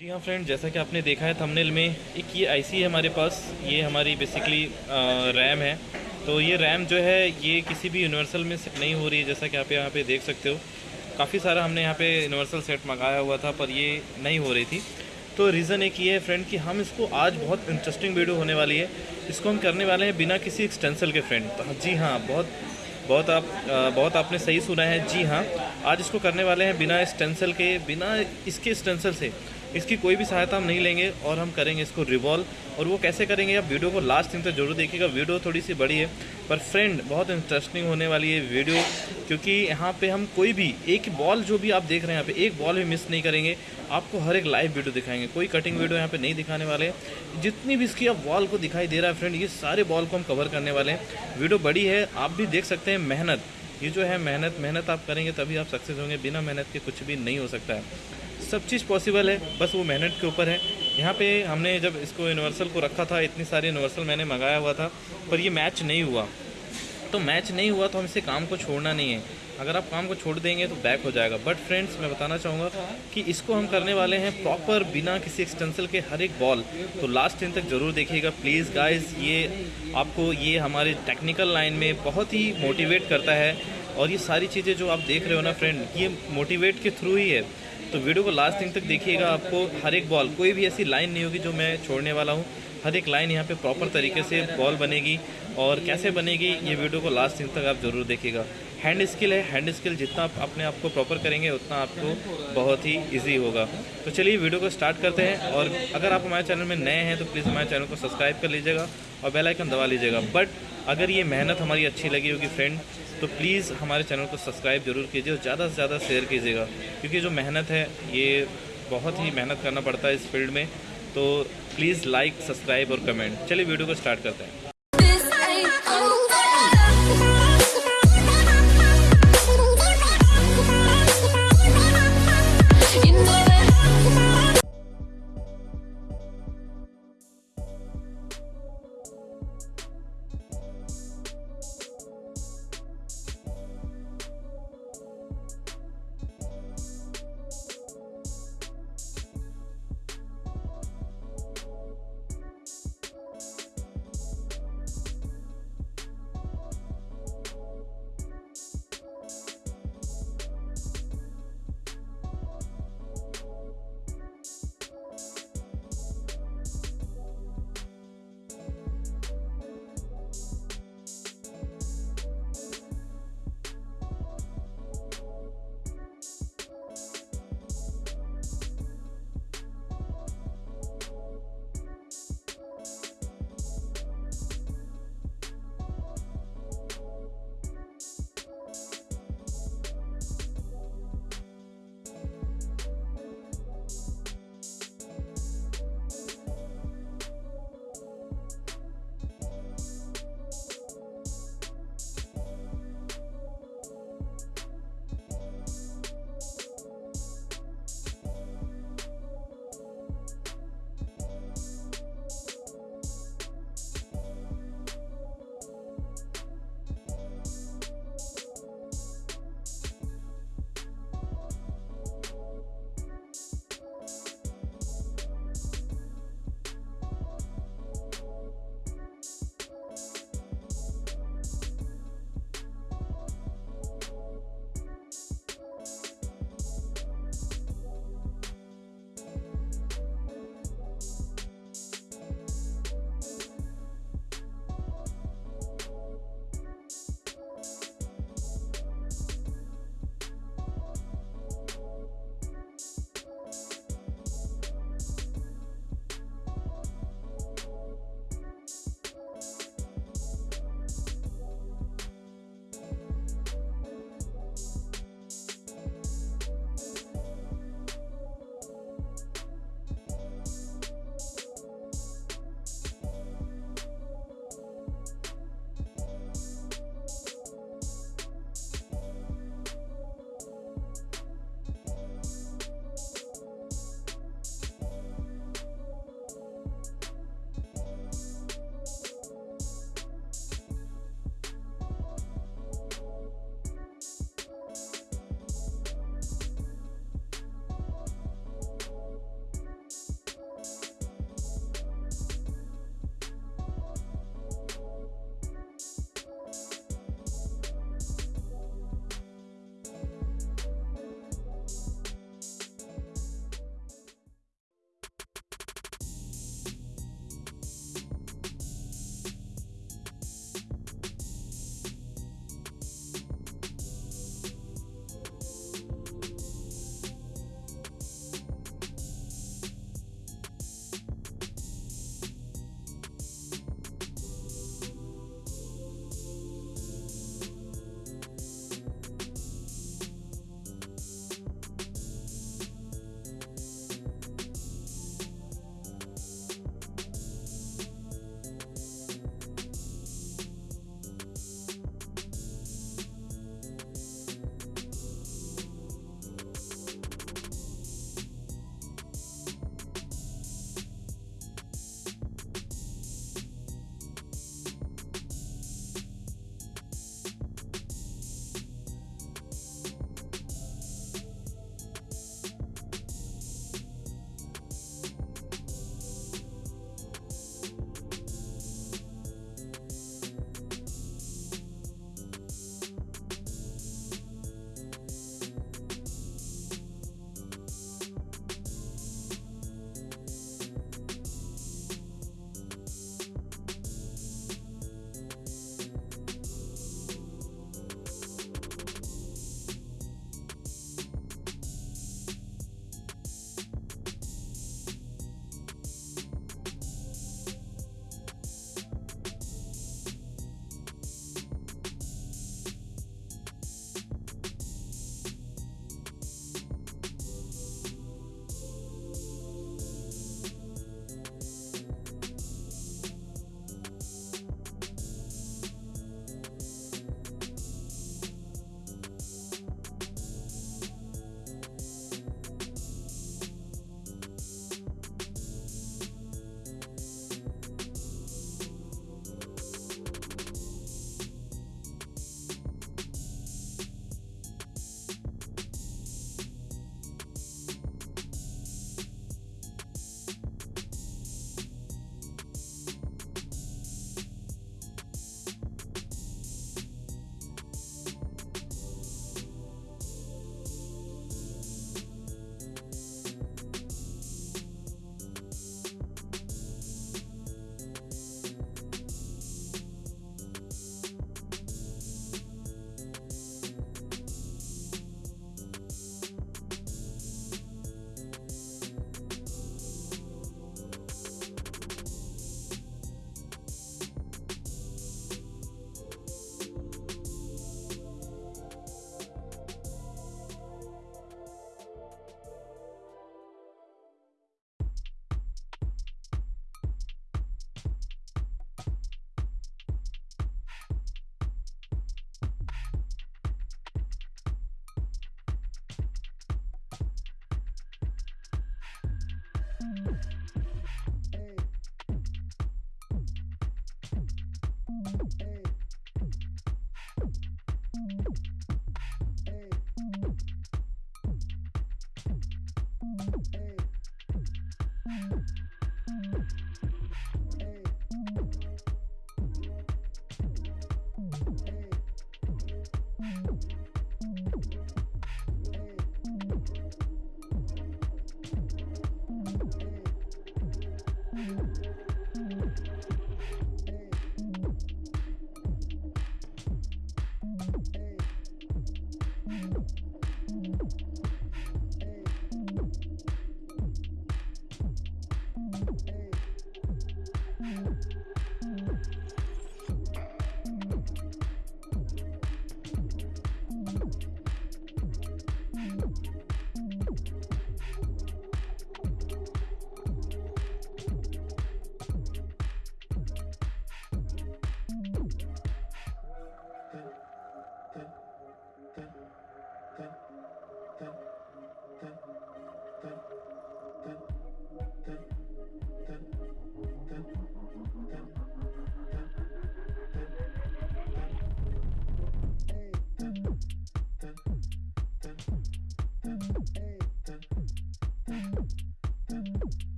जी हाँ फ्रेंड जैसा कि आपने देखा है थंबनेल में, एक ये आईसी है हमारे पास। ये हमारी बेसिकली रैम है। तो ये रैम जो है, ये किसी भी यूनिवर्सल में सेट नहीं हो रही है, जैसा कि आप यहाँ पे देख सकते हो। काफ़ी सारा हमने यहाँ पे यूनिवर्सल सेट मंगाया हुआ था, पर ये नहीं हो रही थी। तो रीज़न एक ये है फ्रेंड कि हम इसको आज बहुत इंटरेस्टिंग वीडियो होने वाली है। इसको हम करने वाले हैं बिना किसी एक्सटेंसल के फ्रेंड तो जी हाँ बहुत बहुत आप बहुत आपने सही सुना है। जी हाँ आज इसको करने वाले हैं बिना स्टेंसल के, बिना इसके स्टेंसल से। इसकी कोई भी सहायता हम नहीं लेंगे और हम करेंगे इसको रिवॉल्व और वो कैसे करेंगे, आप वीडियो को लास्ट दिन तक ज़रूर देखिएगा। वीडियो थोड़ी सी बड़ी है, पर फ्रेंड बहुत इंटरेस्टिंग होने वाली है वीडियो क्योंकि यहाँ पे हम कोई भी, एक बॉल जो भी आप देख रहे हैं यहाँ पे, एक बॉल भी मिस नहीं करेंगे। आपको हर एक लाइव वीडियो दिखाएँगे। कोई कटिंग वीडियो यहाँ पे नहीं दिखाने वाले जितनी भी इसकी आप बॉल को दिखाई दे रहा है फ्रेंड ये सारे बॉल को हम कवर करने वाले हैं। वीडियो बड़ी है, आप भी देख सकते हैं मेहनत। ये जो है मेहनत मेहनत आप करेंगे तभी आप सक्सेस होंगे। बिना मेहनत के कुछ भी नहीं हो सकता है। सब चीज़ पॉसिबल है, बस वो मेहनत के ऊपर है। यहाँ पे हमने जब इसको यूनिवर्सल को रखा था, इतनी सारी यूनिवर्सल मैंने मंगाया हुआ था, पर ये मैच नहीं हुआ। तो मैच नहीं हुआ तो हम इसे काम को छोड़ना नहीं है। अगर आप काम को छोड़ देंगे तो बैक हो जाएगा। बट फ्रेंड्स मैं बताना चाहूँगा कि इसको हम करने वाले हैं प्रॉपर बिना किसी एक्सटेंसल के, हर एक बॉल तो लास्ट दिन तक ज़रूर देखिएगा। प्लीज़ गाइस ये आपको ये हमारे टेक्निकल लाइन में बहुत ही मोटिवेट करता है। और ये सारी चीज़ें जो आप देख रहे हो ना फ्रेंड ये मोटिवेट के थ्रू ही है। तो वीडियो को लास्ट दिन तक देखिएगा आपको, हर एक बॉल कोई भी ऐसी लाइन नहीं होगी जो मैं छोड़ने वाला हूँ। हर एक लाइन यहाँ पे प्रॉपर तरीके से बॉल बनेगी और कैसे बनेगी, ये वीडियो को लास्ट दिन तक आप ज़रूर देखिएगा। हैंड स्किल है, हैंड स्किल जितना आप अपने आप को प्रॉपर करेंगे, उतना आपको बहुत ही ईजी होगा। तो चलिए वीडियो को स्टार्ट करते हैं और अगर आप हमारे चैनल में नए हैं तो प्लीज़ हमारे चैनल को सब्सक्राइब कर लीजिएगा और बेल आइकन दबा लीजिएगा। बट अगर ये मेहनत हमारी अच्छी लगी होगी फ्रेंड तो प्लीज़ हमारे चैनल को सब्सक्राइब ज़रूर कीजिए और ज़्यादा से ज़्यादा शेयर कीजिएगा। क्योंकि जो मेहनत है, ये बहुत ही मेहनत करना पड़ता है इस फ़ील्ड में। तो प्लीज़ लाइक सब्सक्राइब और कमेंट चलिए वीडियो को स्टार्ट करते हैं।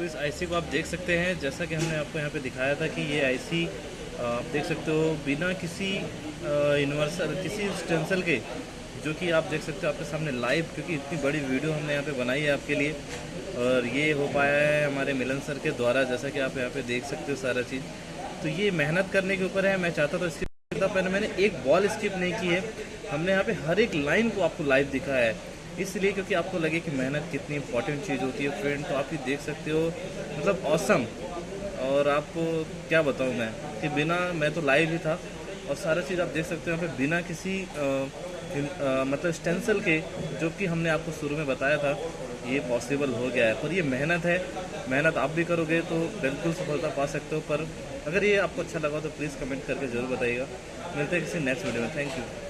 तो इस आईसी को आप देख सकते हैं, जैसा कि हमने आपको यहाँ पे दिखाया था कि ये आईसी आप देख सकते हो, बिना किसी यूनिवर्सल किसी स्टेंसल के, जो कि आप देख सकते हो आपके सामने लाइव क्योंकि इतनी बड़ी वीडियो हमने यहाँ पे बनाई है आपके लिए, और ये हो पाया है हमारे मिलन सर के द्वारा, जैसा कि आप यहाँ पे देख सकते हो सारा चीज़। तो ये मेहनत करने के ऊपर है, मैं चाहता था इसके, पहले मैंने एक बॉल स्किप नहीं की है, हमने यहाँ पे हर एक लाइन को आपको लाइव दिखाया है। इसलिए क्योंकि आपको लगे कि मेहनत कितनी इंपॉर्टेंट चीज़ होती है फ्रेंड तो आप ही देख सकते हो मतलब औसम और आपको क्या बताऊँ मैं कि बिना मैं तो लाइव ही था और सारा चीज़ आप देख सकते हो यहाँ पे बिना किसी आ, आ, मतलब स्टेंसल के जो कि हमने आपको शुरू में बताया था ये पॉसिबल हो गया है। पर ये मेहनत है मेहनत आप भी करोगे तो बिल्कुल सफलता पा सकते हो पर अगर ये आपको अच्छा लगा तो प्लीज़ कमेंट करके ज़रूर बताइएगा। मिलते हैं किसी नेक्स्ट वीडियो में। Thank you